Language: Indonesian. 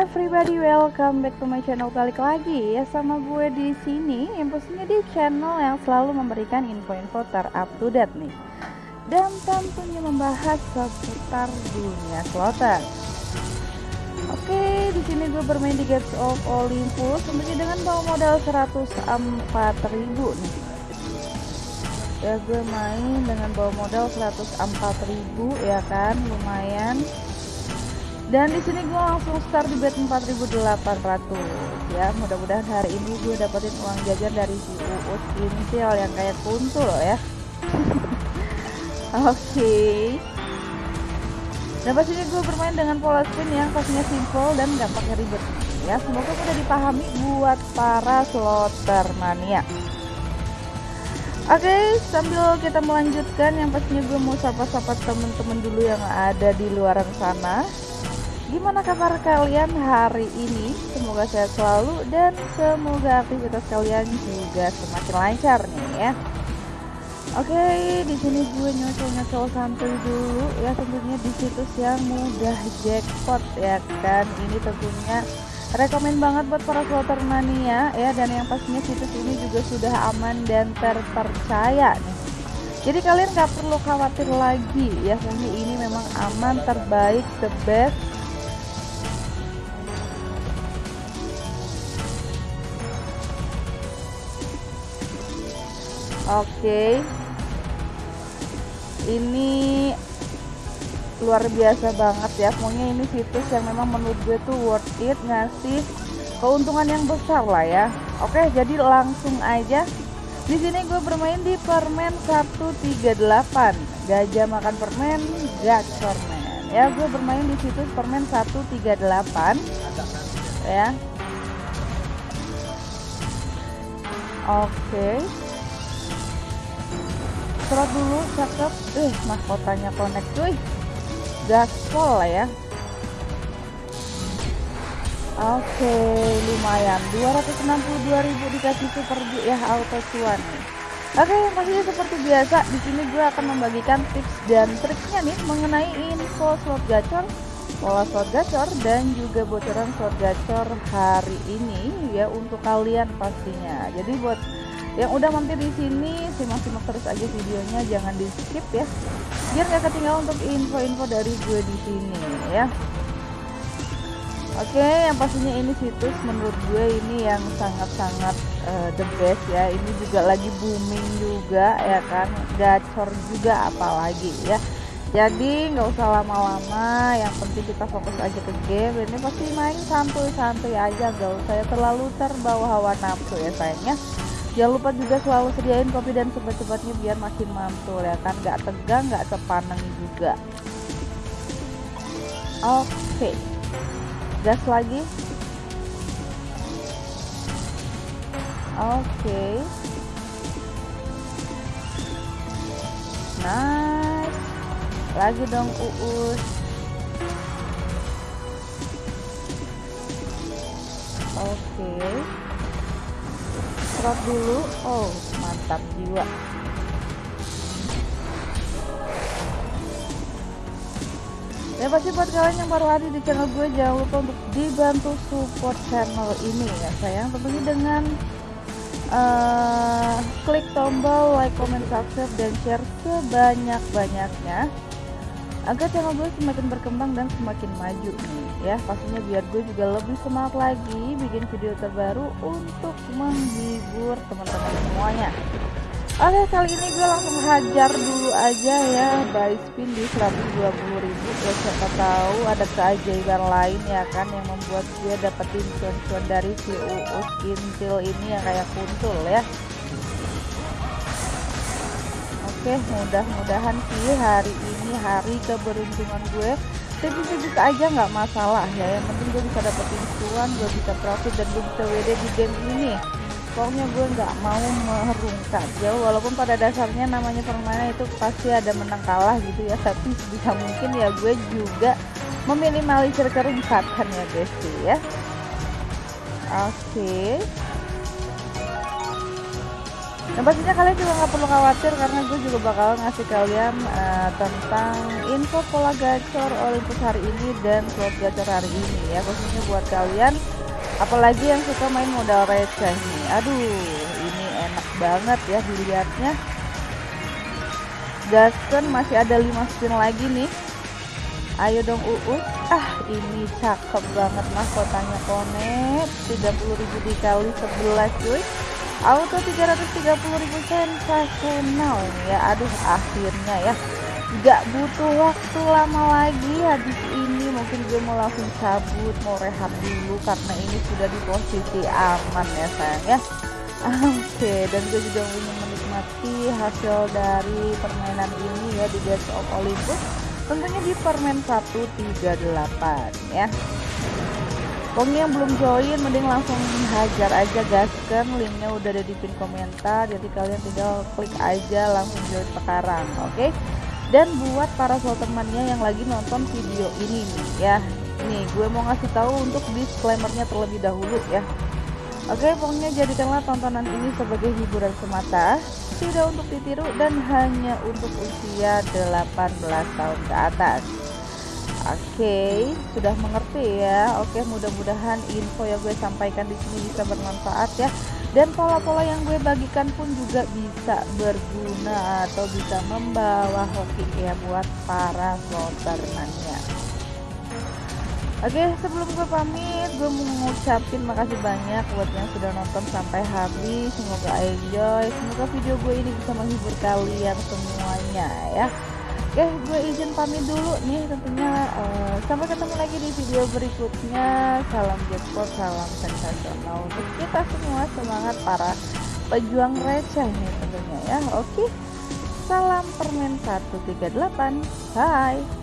everybody, welcome back to my channel balik lagi ya sama gue di sini yang pastinya di channel yang selalu memberikan info-info ter-up to date nih dan tentunya membahas seputar dunia slotter. Oke, di sini gue bermain di Gates of Olympus tentunya dengan bawa modal 104.000 nih. Ya gue main dengan bawa modal 104.000 ya kan, lumayan dan di sini gue langsung start di bet 4800 ya. Mudah-mudahan hari ini gue dapetin uang jajan dari si Uus inisial yang kayak kuntul ya. Oke. Okay. dan pastinya gue bermain dengan pola spin yang pastinya simple dan gak pakai ribet ya. Semoga mudah dipahami buat para slotter mania. Oke, okay, sambil kita melanjutkan yang pastinya gue mau sapa-sapa temen-temen dulu yang ada di luar sana Gimana kabar kalian hari ini? Semoga sehat selalu dan semoga aktivitas kalian juga semakin lancar nih ya. Oke, di sini gue nyocol-nyocol santuy dulu ya tentunya di situs yang mudah jackpot ya kan. Ini tentunya rekomend banget buat para slotter mania ya dan yang pastinya situs ini juga sudah aman dan terpercaya nih. Jadi kalian gak perlu khawatir lagi ya, ini memang aman, terbaik, the best Oke. Ini luar biasa banget ya. Pokoknya ini situs yang memang menurut gue tuh worth it ngasih keuntungan yang besar lah ya. Oke, jadi langsung aja. Di sini gue bermain di permen 138. Gajah makan permen, gacor men. Ya, gue bermain di situs permen 138. Ya. Oke. Okay serot dulu cakep eh mahkotanya connect cuy gaspol ya Oke, lumayan. 262.000 dikasih super ya auto cuan. Oke, masih seperti biasa di sini gue akan membagikan tips dan triknya nih mengenai info slot gacor, pola slot gacor dan juga bocoran slot gacor hari ini ya untuk kalian pastinya. Jadi buat yang udah mampir di sini simak-simak terus aja videonya jangan di skip ya biar gak ketinggalan untuk info-info dari gue di sini ya Oke, yang pastinya ini situs menurut gue ini yang sangat-sangat uh, the best ya. Ini juga lagi booming juga ya kan, gacor juga apalagi ya. Jadi nggak usah lama-lama, yang penting kita fokus aja ke game. Ini pasti main santuy-santuy aja, nggak usah ya terlalu terbawa hawa nafsu ya sayangnya. Jangan lupa juga selalu sediain kopi dan cepat-cepatnya biar makin mantul ya kan? Nggak tegang nggak sepaneng juga. Oke. Gas lagi. Oke. Nice. Lagi dong uus. Oke serot dulu. Oh mantap jiwa. Ya pasti buat kalian yang baru hadir di channel gue. Jangan lupa untuk dibantu support channel ini ya sayang. Tentunya dengan uh, klik tombol like, comment, subscribe, dan share sebanyak-banyaknya agar channel gue semakin berkembang dan semakin maju nih ya. Pastinya biar gue juga lebih semangat lagi bikin video terbaru untuk menghibur teman-teman semuanya. Oke kali ini gue langsung hajar dulu aja ya. Buy spin di 120.000 ya siapa tahu ada keajaiban lain ya kan yang membuat gue dapetin cuan-cuan dari si Uus Intil ini yang kayak kuntul ya Oke mudah-mudahan sih hari ini hari keberuntungan gue. Sedikit-sedikit aja nggak masalah ya. Yang penting gue bisa dapetin cuan gue bisa profit dan gue bisa WD di game ini. Pokoknya gue nggak mau merungkat jauh walaupun pada dasarnya namanya permainan itu pasti ada menang kalah gitu ya. Tapi bisa mungkin ya gue juga meminimalisir kerusakan ya guys ya. Oke. okay. Dan pastinya kalian juga nggak perlu khawatir karena gue juga bakal ngasih kalian uh, tentang info pola gacor Olympus hari ini dan slot gacor hari ini ya khususnya buat kalian apalagi yang suka main modal receh nih. Aduh ini enak banget ya dilihatnya. Gaston masih ada 5 spin lagi nih. Ayo dong UU. Ah ini cakep banget mahkotanya konet. 30.000 dikali 11 cuy auto 330.000 sensasional ya. Aduh akhirnya ya. Gak butuh waktu lama lagi habis ini. Mungkin gue mau langsung cabut mau rehat dulu karena ini sudah di posisi aman ya sayang ya. Oke dan gue juga ingin menikmati hasil dari permainan ini ya di Gates of Olympus. Tentunya di permen 138 ya Pokoknya yang belum join mending langsung hajar aja gaskan linknya udah ada di pin komentar. Jadi kalian tinggal klik aja langsung join sekarang oke? Okay? dan buat para temannya yang lagi nonton video ini nih ya. Nih gue mau ngasih tahu untuk disclaimernya terlebih dahulu ya. Oke okay, pokoknya jadikanlah tontonan ini sebagai hiburan semata. Tidak untuk ditiru dan hanya untuk usia 18 tahun ke atas Oke, sudah mengerti ya. Oke, mudah-mudahan info yang gue sampaikan di sini bisa bermanfaat ya. Dan pola-pola yang gue bagikan pun juga bisa berguna atau bisa membawa hoki ya buat para slotermannya. Oke, sebelum gue pamit, gue mau ngucapin makasih banyak buat yang sudah nonton sampai habis. Semoga enjoy, semoga video gue ini bisa menghibur kalian semuanya ya. Oke, gue izin pamit dulu nih tentunya uh, sampai ketemu lagi di video berikutnya. Salam jackpot, salam sensasional untuk kita semua semangat para pejuang receh nih tentunya ya. Oke. Salam permen 138. Bye.